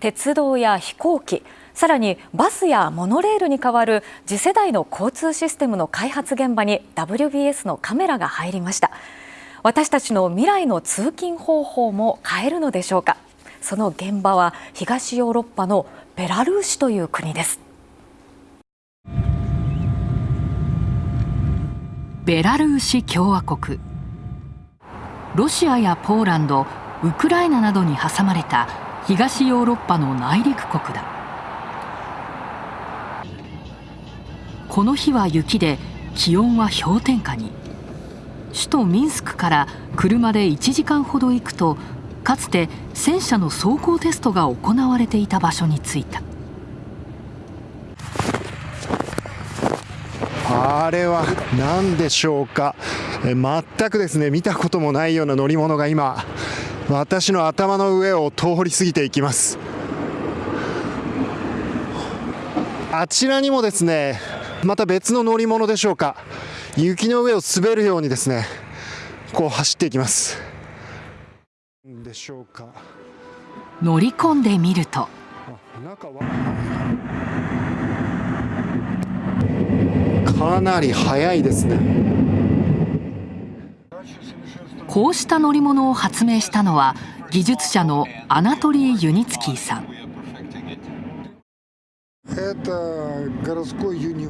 鉄道や飛行機さらにバスやモノレールに代わる次世代の交通システムの開発現場に WBS のカメラが入りました。私たちの未来の通勤方法も変えるのでしょうか。その現場は東ヨーロッパのベラルーシという国です。ベラルーシ共和国。ロシアやポーランドウクライナなどに挟まれた東ヨーロッパの内陸国だ。この日は雪で気温は氷点下に。首都ミンスクから車で1時間ほど行くとかつて戦車の走行テストが行われていた場所に着いた。あれは何でしょうか？全くですね見たこともないような乗り物が今。私の頭の上を通り過ぎていきます。あちらにもですねまた別の乗り物でしょうか。雪の上を滑るようにですねこう走っていきます。でしょうか。乗り込んでみると。かなり速いですねこうした乗り物を発明したのは技術者のアナトリー・ユニツキーさん。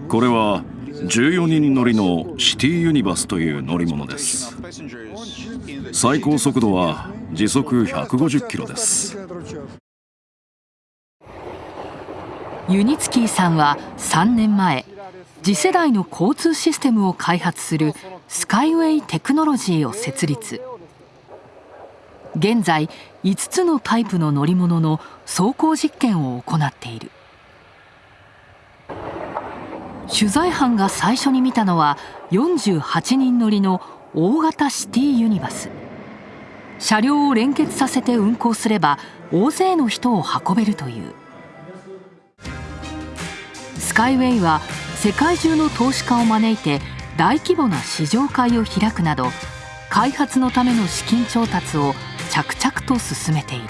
これは14人乗りのシティユニバスという乗り物です。最高速度は時速150キロです。ユニツキーさんは3年前次世代の交通システムを開発するスカイウェイテクノロジーを設立。現在5つのタイプの乗り物の走行実験を行っている。取材班が最初に見たのは48人乗りの大型シティユニバス。車両を連結させて運行すれば大勢の人を運べるという。スカイウェイは世界中の投資家を招いて大規模な試乗会を開くなど開発のための資金調達を着々と進めている。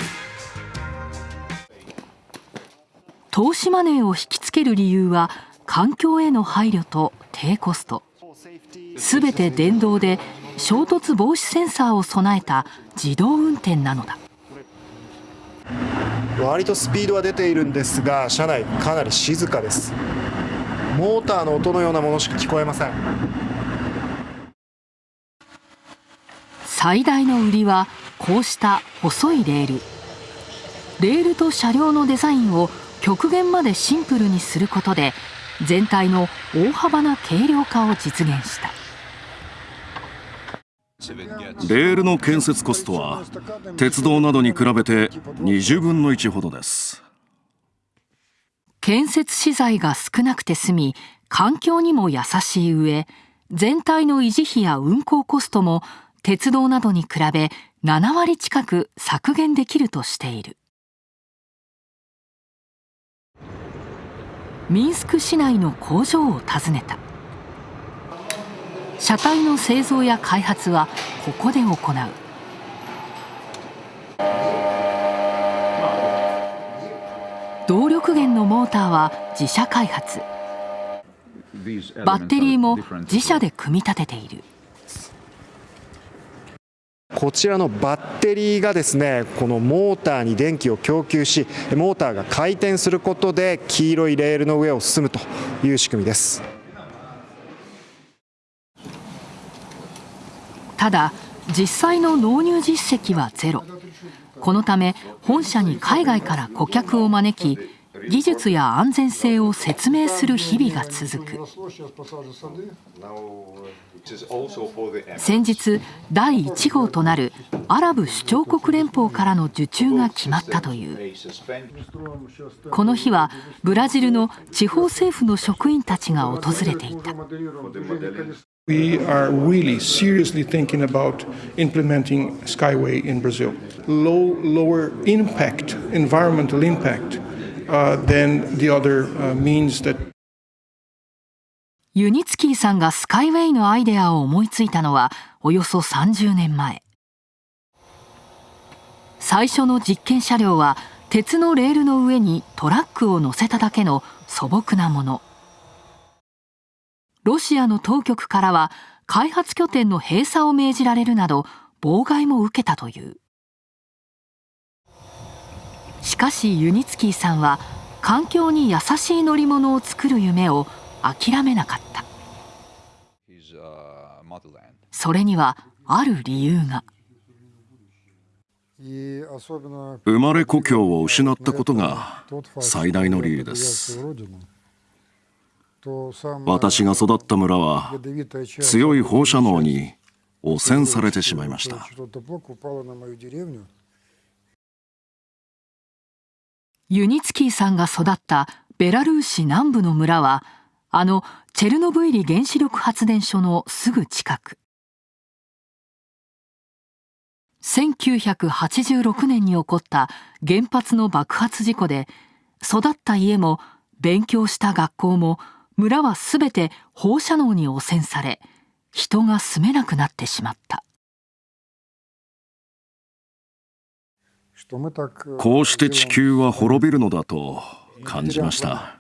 投資マネーを引きつける理由は環境への配慮と低コスト。すべて電動で衝突防止センサーを備えた自動運転なのだ。割とスピードは出ているんですが車内かなり静かです。モーターの音のようなものしか聞こえません。最大の売りはこうした細いレール。レールと車両のデザインを極限までシンプルにすることで全体の大幅な軽量化を実現した。レールの建設コストは鉄道などに比べて20分の1ほどです建設資材が少なくて済み環境にも優しい上全体の維持費や運行コストも鉄道などに比べ7割近く削減できるとしている。ミンスク市内の工場を訪ねた。車体の製造や開発はここで行う動力源のモーターは自社開発。バッテリーも自社で組み立てている。こちらのバッテリーがですねこのモーターに電気を供給しモーターが回転することで黄色いレールの上を進むという仕組みです。ただ実際の納入実績はゼロ。このため本社に海外から顧客を招き技術や安全性を説明する日々が続く先日第1号となるアラブ首長国連邦からの受注が決まったというこの日はブラジルの地方政府の職員たちが訪れていた We are really seriously thinking about implementing Skyway in Brazil. Low, lower impact, environmental impact, than the other means that ユニツキーさんがスカイウェイのアイデアを思いついたのはおよそ30年前最初の実験車両は鉄のレールの上にトラックを乗せただけの素朴なもの。ロシアの当局からは開発拠点の閉鎖を命じられるなど妨害も受けたという。しかしユニツキーさんは環境に優しい乗り物を作る夢を諦めなかった。それにはある理由が。生まれ故郷を失ったことが最大の理由です私が育った村は強い放射能に汚染されてしまいましたユニツキーさんが育ったベラルーシ南部の村はあのチェルノブイリ原子力発電所のすぐ近く。1986年に起こった原発の爆発事故で育った家も勉強した学校も村はすべて放射能に汚染され人が住めなくなってしまった。こうして地球は滅びるのだと感じました。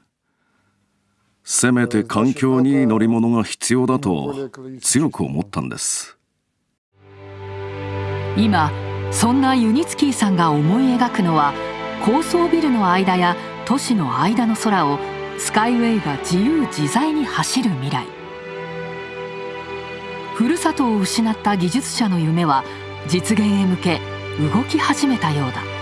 せめて環境にいい乗り物が必要だと強く思ったんです。今そんなユニツキーさんが思い描くのは高層ビルの間や都市の間の空をスカイウェイが自由自在に走る未来。ふるさとを失った技術者の夢は実現へ向け動き始めたようだ。